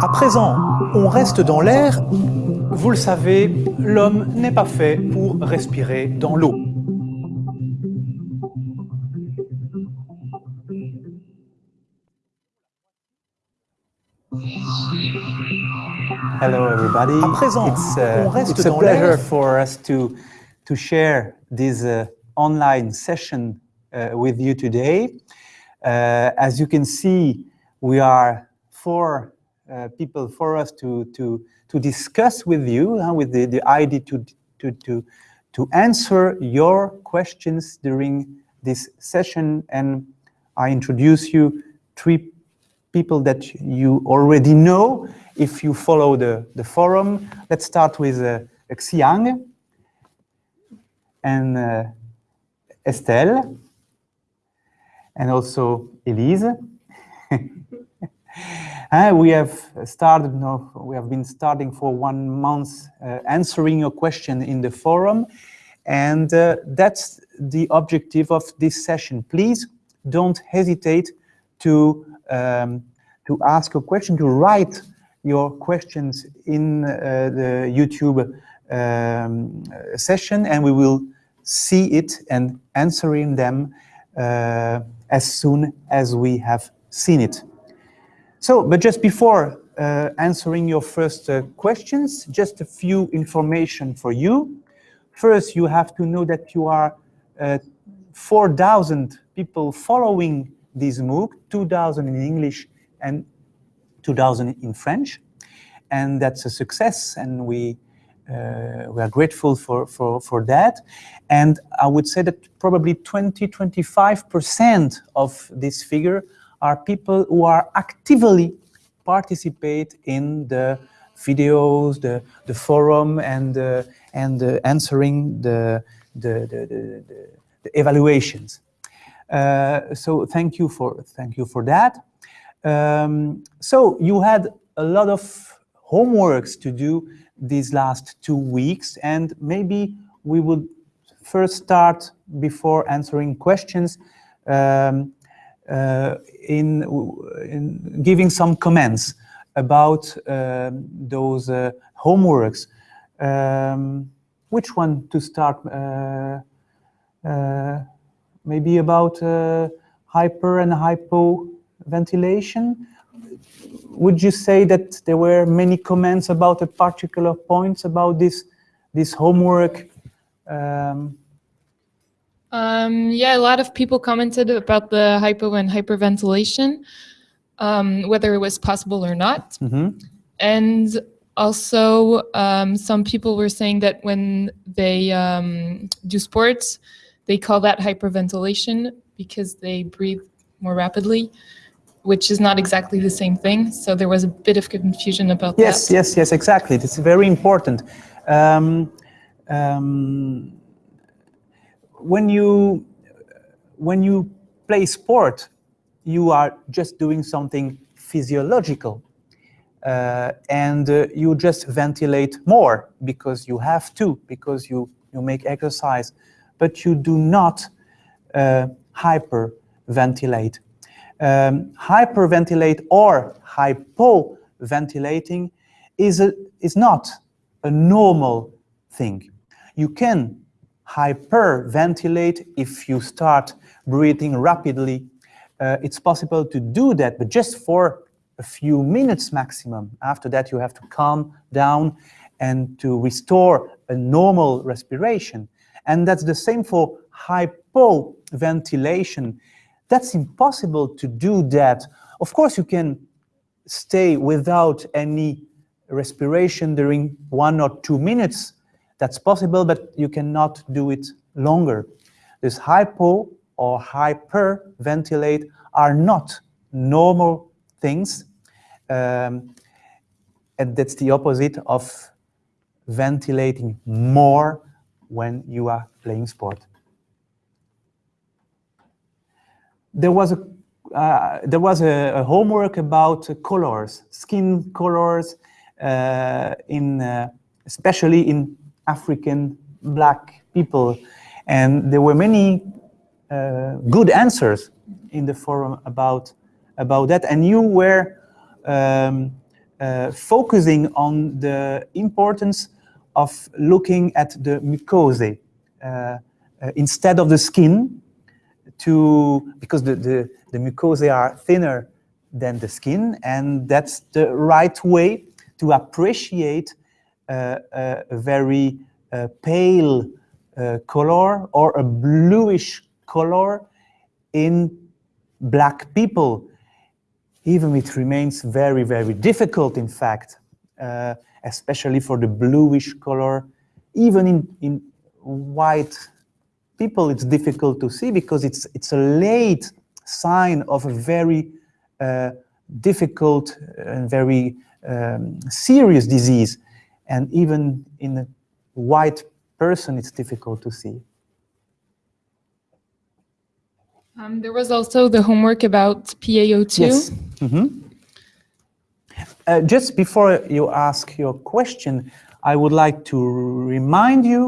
À présent, on reste dans l'air. Vous le savez, l'homme n'est pas fait pour respirer dans l'eau. Hello, everybody. À présent, it's, uh, on reste it's a dans pleasure for us to to share this uh, online session uh, with you today. Uh, as you can see, we are four uh, people for us to to to discuss with you with the, the idea to to to to answer your questions during this session. And I introduce you three people that you already know if you follow the, the forum. Let's start with uh, Xiang and uh, Estelle and also Elise. Uh, we have started, no, we have been starting for one month uh, answering your question in the forum. And uh, that's the objective of this session. Please don't hesitate to, um, to ask a question, to write your questions in uh, the YouTube um, session, and we will see it and answering them as soon as we have seen it. So, but just before uh, answering your first uh, questions, just a few information for you. First, you have to know that you are uh, 4,000 people following this MOOC, 2,000 in English and 2,000 in French. And that's a success, and we, we are grateful for, for, for that. And I would say that probably 20, 25% of this figure are people who are actively participate in the videos, the, the forum, and, uh, and uh, answering the, the, the, the, the- the evaluations. Uh, so thank you for, thank you for that. Um, so you had a lot of homeworks to do these last two weeks, and maybe we would first start before answering questions um, uh, in, in giving some comments about um, those uh, homeworks. Um, which one to start? Uh, uh, maybe about uh, hyper and hypoventilation. Would you say that there were many comments about a particular points about this this homework? Um, Um, yeah, a lot of people commented about the hypo and hyperventilation, um, whether it was possible or not. mhm. And also, um, some people were saying that when they um, do sports, they call that hyperventilation because they breathe more rapidly, which is not exactly the same thing. So there was a bit of confusion about Yes, that. yes, yes, yes, exactly. It's very important. Um, um, when you when you play sport, you are just doing something physiological, uh, and uh, you just ventilate more because you have to, because you you make exercise, but you do not uh, hyperventilate. Um, hyperventilate or hypoventilating is, a, is not a normal thing. You can hyperventilate if you start breathing rapidly. Uh, it's possible to do that, but just for a few minutes maximum. After that, you have to calm down and to restore a normal respiration. And that's the same for hypoventilation. That's impossible to do that. Of course, you can stay without any respiration during one or two minutes. That's possible, but you cannot do it longer. This hypo or hyperventilate are not normal things. Um, and that's the opposite of ventilating more when you are playing sport. There was a uh, there was a, a homework about uh, colors, skin colors, uh, in uh, especially in African black people, and there were many uh, good answers in the forum about about that, and you were um, uh, focusing on the importance of looking at the mucosae instead of the skin to, because the, the, the mucosae are thinner than the skin, and that's the right way to appreciate uh, a, a very uh, pale uh, color or a bluish color in black people. Even it remains very, very difficult, in fact, uh, especially for the bluish color. Even in, in white people, it's difficult to see because it's, it's a late sign of a very uh, difficult and very um, serious disease. And even in a white person, it's difficult to see. Um, there was also the homework about PaO2. Yes. Mhm. Uh, just before you ask your question, I would like to remind you,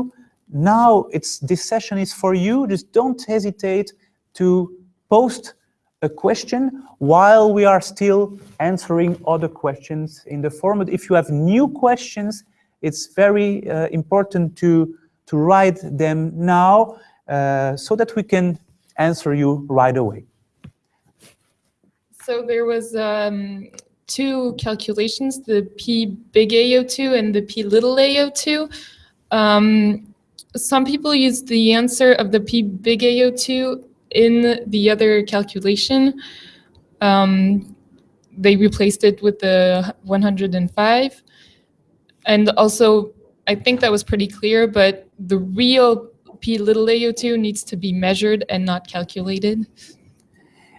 now it's this session is for you. Just don't hesitate to post a question while we are still answering other questions in the format. If you have new questions, it's very uh, important to, to write them now uh, so that we can answer you right away. So there was um, two calculations, the P big AO2 and the P little AO2. Um, some people use the answer of the P big AO2 in the other calculation. Um, they replaced it with the 105. And also, I think that was pretty clear, but the real P little AO2 needs to be measured and not calculated.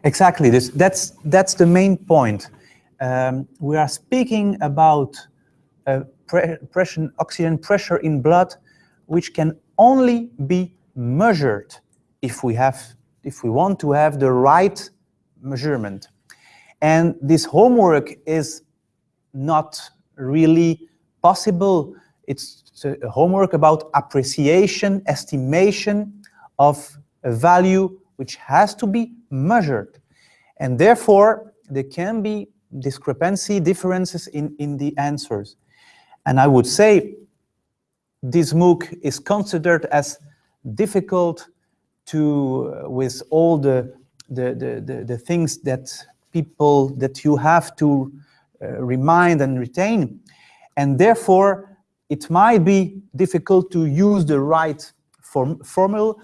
Exactly, this, that's, that's the main point. Um, we are speaking about uh, pre pressure, oxygen pressure in blood, which can only be measured if we have, if we want to have the right measurement. And this homework is not really possible. It's a homework about appreciation, estimation of a value which has to be measured. And therefore, there can be discrepancy, differences in, in the answers. And I would say this MOOC is considered as difficult to, uh, with all the, the, the, the, the, things that people, that you have to uh, remind and retain. And therefore, it might be difficult to use the right form formula,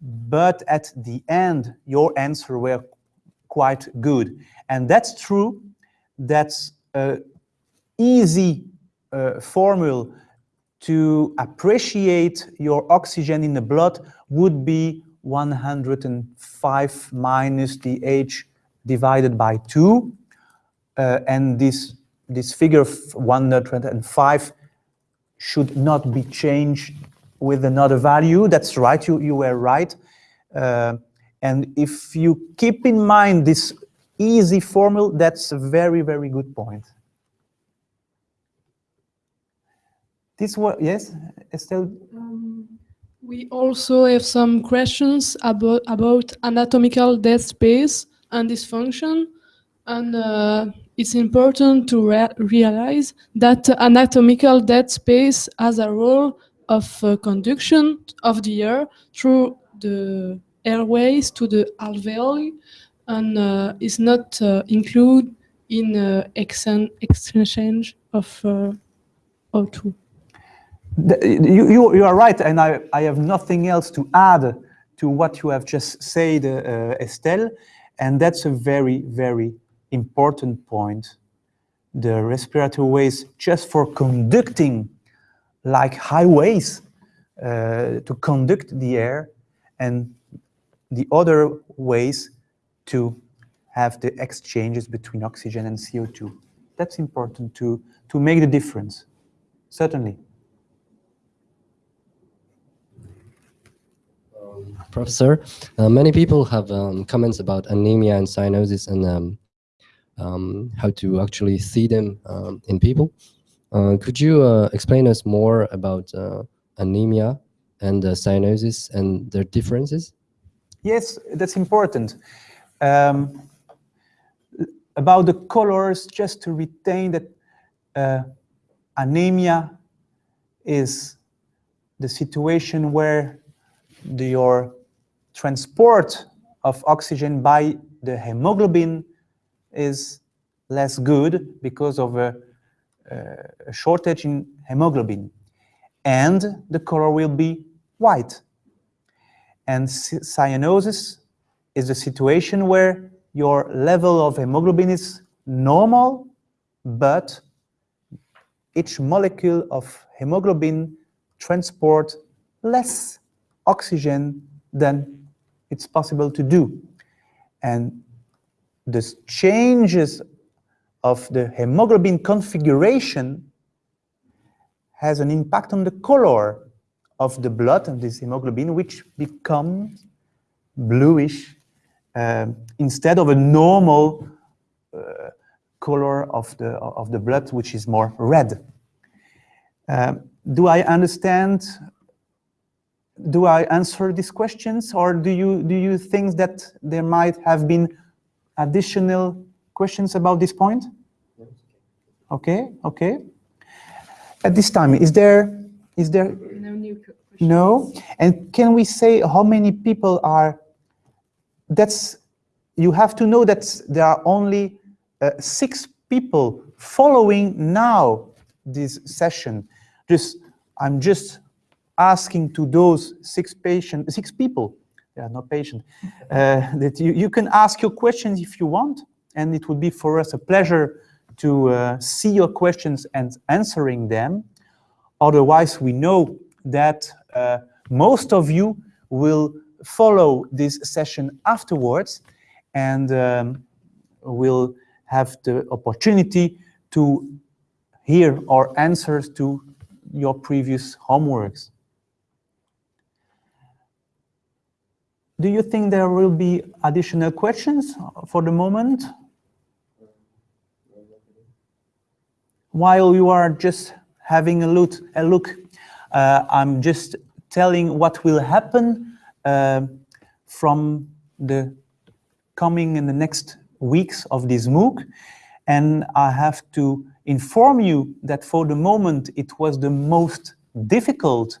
but at the end, your answer were quite good. And that's true, that's an easy uh, formula to appreciate your oxygen in the blood would be 105 minus the H divided by 2. Uh, and this, this figure 105 should not be changed with another value. That's right, you, you were right. Uh, and if you keep in mind this easy formula, that's a very, very good point. This was, yes, Estelle? Um, we also have some questions about, about anatomical dead space and dysfunction. And uh, it's important to realize that anatomical dead space has a role of uh, conduction of the air through the airways to the alveoli and uh, is not uh, included in uh, exchange of uh, O2 you, you, you, are right, and I, I have nothing else to add to what you have just said, uh, Estelle, and that's a very, very important point. The respiratory ways, just for conducting like highways uh, to conduct the air, and the other ways to have the exchanges between oxygen and CO2. That's important to, to make the difference, certainly. Professor, uh, many people have um, comments about anemia and cyanosis and um, um how to actually see them um, in people. Uh, could you uh, explain us more about uh, anemia and cyanosis and their differences? Yes, that's important. Um, about the colors, just to retain that uh, anemia is the situation where the, your transport of oxygen by the hemoglobin is less good because of a, a shortage in hemoglobin. And the color will be white. And cyanosis is a situation where your level of hemoglobin is normal, but each molecule of hemoglobin transport less oxygen than it's possible to do. And the changes of the hemoglobin configuration has an impact on the color of the blood and this hemoglobin, which becomes bluish uh, instead of a normal uh, color of the, of the blood, which is more red. Um, do I understand? Do I answer these questions, or do you do you think that there might have been additional questions about this point? Okay, okay. At this time, is there is there No new questions. no? And can we say how many people are? That's you have to know that there are only uh, six people following now this session. Just I'm just asking to those six patient, six people, they are not patient, uh, that you, you can ask your questions if you want, and it would be for us a pleasure to uh, see your questions and answering them. Otherwise, we know that uh, most of you will follow this session afterwards and um, will have the opportunity to hear our answers to your previous homeworks. Do you think there will be additional questions for the moment? While you are just having a look, a look uh, I'm just telling what will happen uh, from the coming in the next weeks of this MOOC. And I have to inform you that for the moment it was the most difficult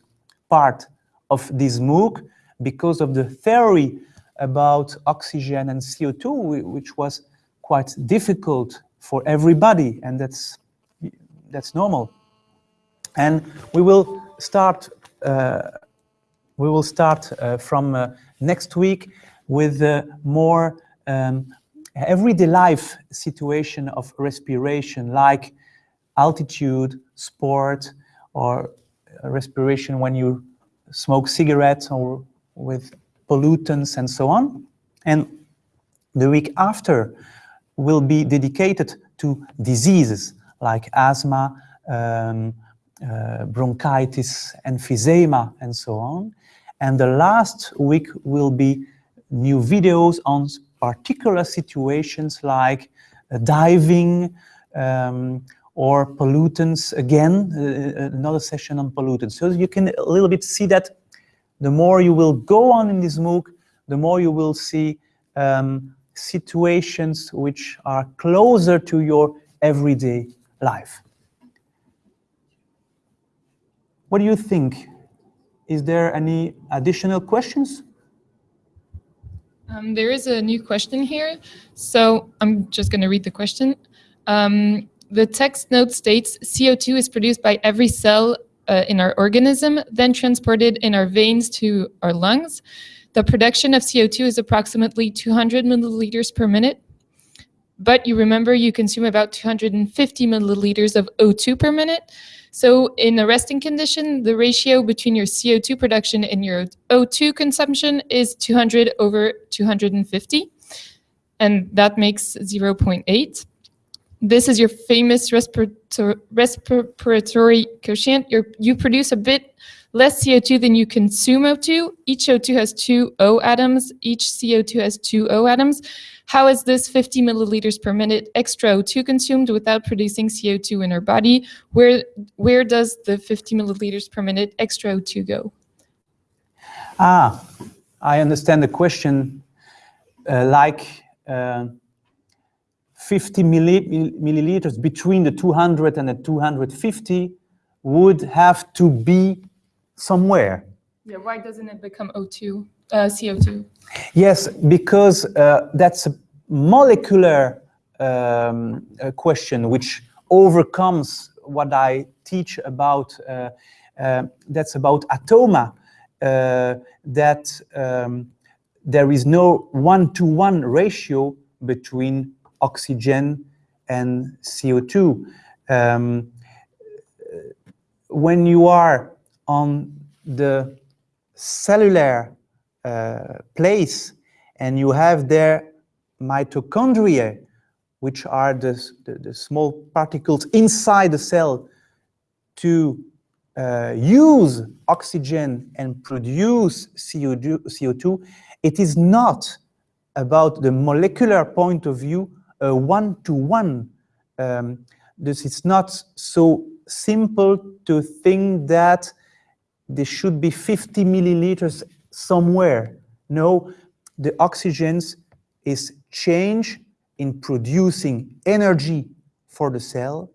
part of this MOOC because of the theory about oxygen and CO2, which was quite difficult for everybody, and that's, that's normal. And we will start, uh, we will start uh, from uh, next week with uh, more um, everyday life situation of respiration, like altitude, sport, or respiration when you smoke cigarettes or with pollutants and so on. And the week after will be dedicated to diseases like asthma, um, uh, bronchitis, emphysema, and so on. And the last week will be new videos on particular situations like uh, diving um, or pollutants. Again, uh, uh, another session on pollutants. So you can a little bit see that the more you will go on in this MOOC, the more you will see um, situations which are closer to your everyday life. What do you think? Is there any additional questions? Um, there is a new question here, so I'm just going to read the question. Um, the text note states CO2 is produced by every cell uh, in our organism, then transported in our veins to our lungs. The production of CO2 is approximately 200 milliliters per minute, but you remember you consume about 250 milliliters of O2 per minute. So in a resting condition, the ratio between your CO2 production and your O2 consumption is 200 over 250, and that makes 0.8. This is your famous respirator respiratory quotient. You're, you produce a bit less CO2 than you consume O2. Each O2 has two O atoms. Each CO2 has two O atoms. How is this 50 milliliters per minute extra O2 consumed without producing CO2 in our body? Where, where does the 50 milliliters per minute extra O2 go? Ah, I understand the question. Uh, like uh, 50 milli milliliters between the 200 and the 250 would have to be somewhere. Yeah, why doesn't it become O2, uh, CO2? Yes, because uh, that's a molecular um, uh, question which overcomes what I teach about, uh, uh, that's about atoma, uh, that um, there is no one-to-one ratio between oxygen and CO2. Um, when you are on the cellular uh, place and you have there mitochondria, which are the, the, the small particles inside the cell to uh, use oxygen and produce CO2, CO2, it is not about the molecular point of view a one-to-one. Um, this is not so simple to think that there should be 50 milliliters somewhere. No, the oxygens is change in producing energy for the cell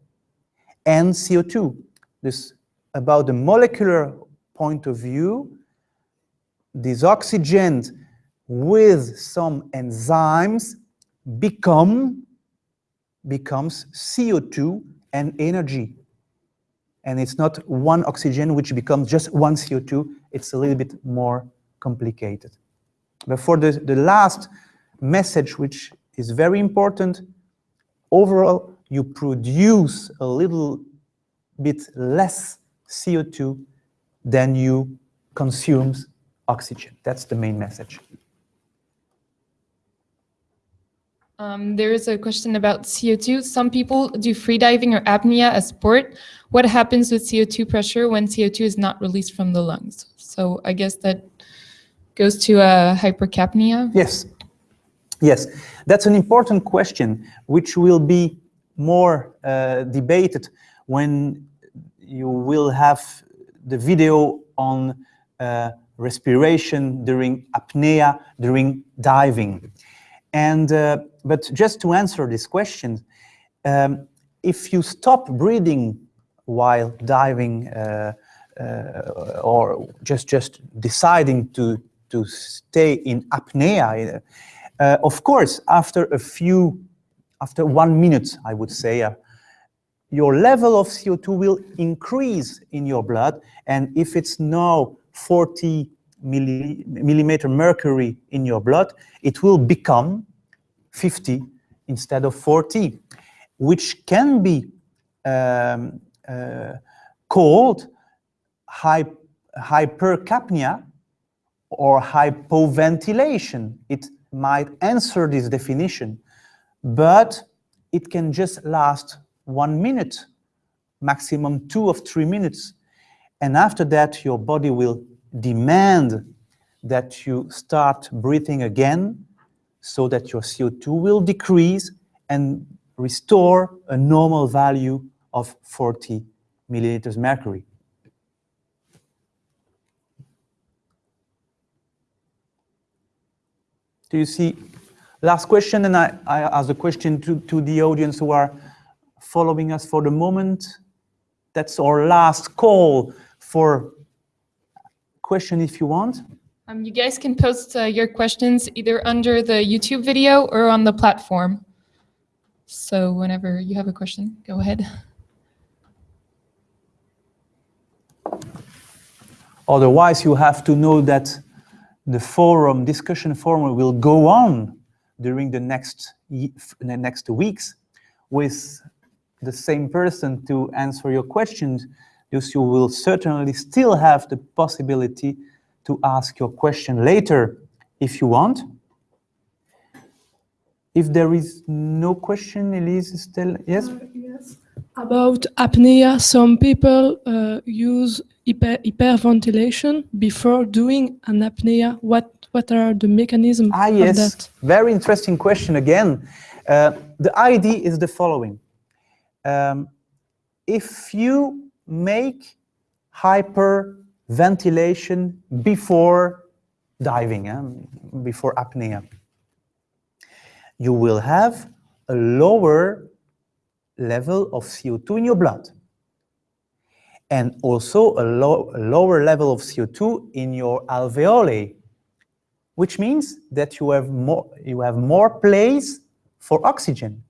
and CO2. This about the molecular point of view, these oxygens with some enzymes become becomes CO2 and energy. And it's not one oxygen which becomes just one CO2, it's a little bit more complicated. But for the, the last message, which is very important, overall you produce a little bit less CO2 than you consume oxygen. That's the main message. Um, there is a question about CO2. Some people do freediving or apnea as sport. What happens with CO2 pressure when CO2 is not released from the lungs? So I guess that goes to uh, hypercapnia. Yes, yes, that's an important question, which will be more uh, debated when you will have the video on uh, respiration during apnea, during diving. And, uh, but just to answer this question, um, if you stop breathing while diving uh, uh, or just, just deciding to, to stay in apnea, uh, of course, after a few, after one minute, I would say, uh, your level of CO2 will increase in your blood. And if it's now 40 milli, millimeter mercury in your blood, it will become 50 instead of 40, which can be um, uh, called hy hypercapnia or hypoventilation. It might answer this definition, but it can just last one minute, maximum two of three minutes. And after that, your body will demand that you start breathing again so that your CO2 will decrease and restore a normal value of 40 milliliters mercury. Do you see? Last question, and I, I ask the question to, to the audience who are following us for the moment. That's our last call for question if you want. Um, you guys can post uh, your questions either under the YouTube video or on the platform. So whenever you have a question, go ahead. Otherwise, you have to know that the forum, discussion forum will go on during the next, the next weeks with the same person to answer your questions. You will certainly still have the possibility to ask your question later if you want. If there is no question, Elise is still, yes? Uh, yes. About apnea, some people uh, use hyper hyperventilation before doing an apnea. What what are the mechanisms ah, of yes. that? Very interesting question again. Uh, the idea is the following. Um, if you make hyperventilation before diving, eh? before apnea, you will have a lower level of CO2 in your blood. And also a, low, a lower level of CO2 in your alveoli, which means that you have more, you have more place for oxygen,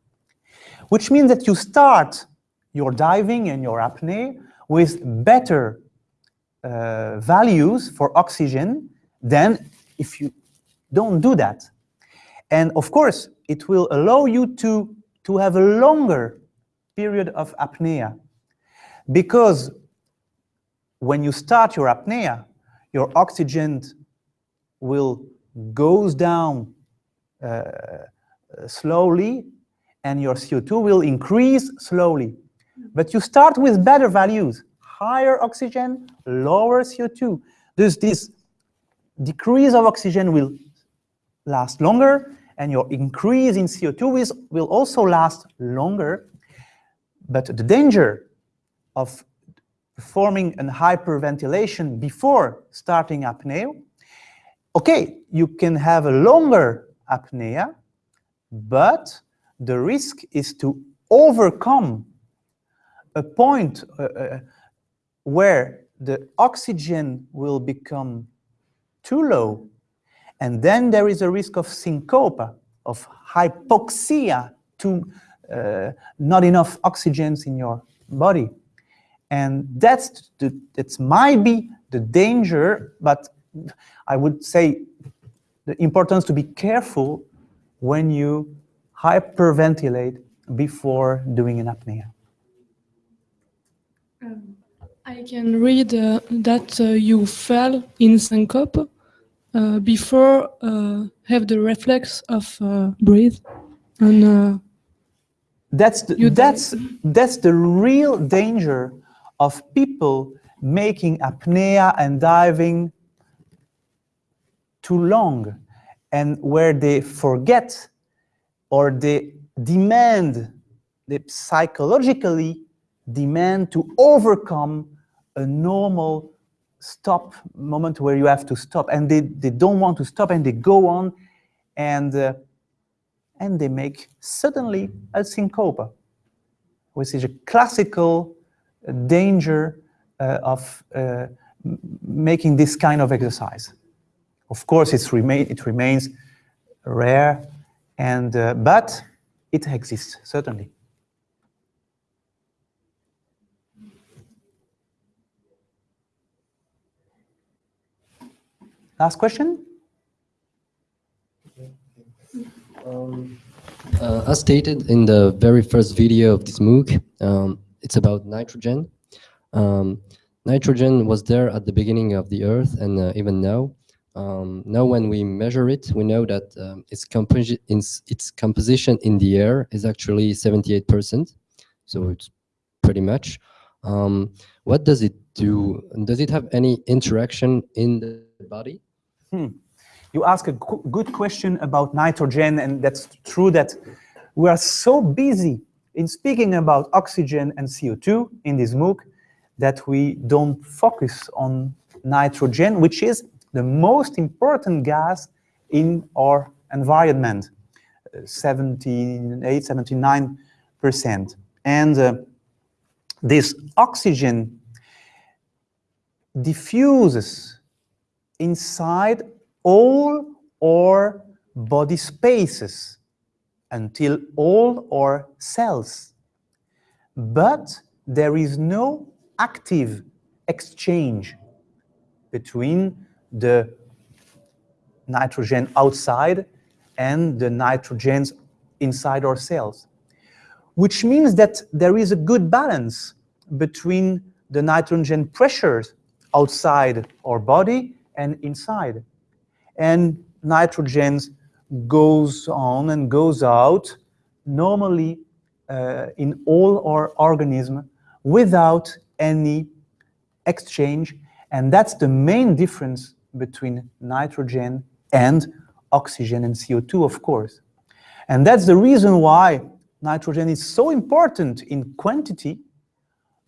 which means that you start your diving and your apnea with better uh, values for oxygen than if you don't do that. And of course, it will allow you to, to have a longer period of apnea because when you start your apnea, your oxygen will goes down uh, slowly and your CO2 will increase slowly. But you start with better values, higher oxygen, lower CO2. There's this decrease of oxygen will last longer and your increase in CO2 is, will also last longer. But the danger of performing a hyperventilation before starting apnea, okay, you can have a longer apnea, but the risk is to overcome a point uh, uh, where the oxygen will become too low, and then there is a risk of syncope, of hypoxia, to uh, not enough oxygens in your body. And that's the, that might be the danger, but I would say the importance to be careful when you hyperventilate before doing an apnea. I can read uh, that uh, you fell in syncope uh, before uh, have the reflex of uh, breathe and uh, that's the, You that's that's the real danger of people making apnea and diving too long and where they forget or they demand they psychologically demand to overcome a normal stop moment where you have to stop and they, they don't want to stop and they go on and uh, and they make suddenly a syncope which is a classical uh, danger uh, of uh, making this kind of exercise. Of course it's remain, it remains rare and uh, but it exists certainly Last question? Uh, as stated in the very first video of this MOOC, um, it's about nitrogen. Um, nitrogen was there at the beginning of the Earth and uh, even now. Um, now when we measure it, we know that um, its, composi its composition in the air is actually 78%. So it's pretty much. Um, what does it do? Does it have any interaction in the body? You ask a good question about nitrogen, and that's true that we are so busy in speaking about oxygen and CO2 in this MOOC that we don't focus on nitrogen, which is the most important gas in our environment, uh, 78, 79%. And uh, this oxygen diffuses inside all our body spaces until all our cells. But there is no active exchange between the nitrogen outside and the nitrogens inside our cells, which means that there is a good balance between the nitrogen pressures outside our body and inside. And nitrogen goes on and goes out normally uh, in all our organism without any exchange. And that's the main difference between nitrogen and oxygen and CO2, of course. And that's the reason why nitrogen is so important in quantity,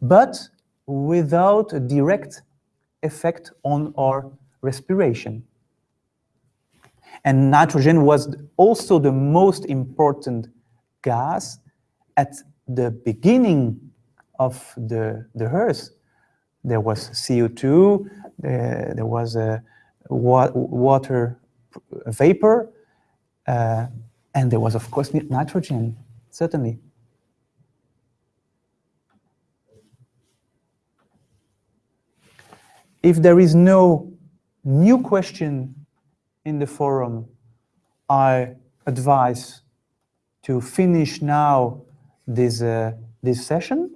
but without a direct effect on our respiration. And nitrogen was also the most important gas at the beginning of the, the Earth. There was CO2, there, there was a wa water vapor, uh, and there was, of course, nitrogen, certainly. If there is no new question in the forum, I advise to finish now this, uh, this session.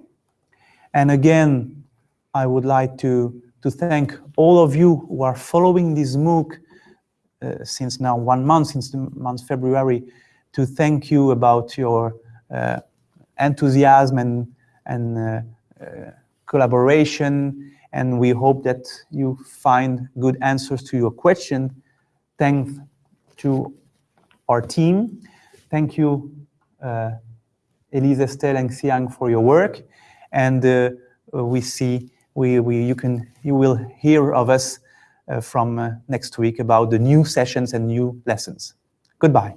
And again, I would like to, to thank all of you who are following this MOOC uh, since now one month, since the month February, to thank you about your uh, enthusiasm and, and uh, uh collaboration and we hope that you find good answers to your question. Thanks to our team. Thank you, uh, Elise, Estelle, and Xiang for your work. And uh, we see, we, we, you, can, you will hear of us uh, from uh, next week about the new sessions and new lessons. Goodbye.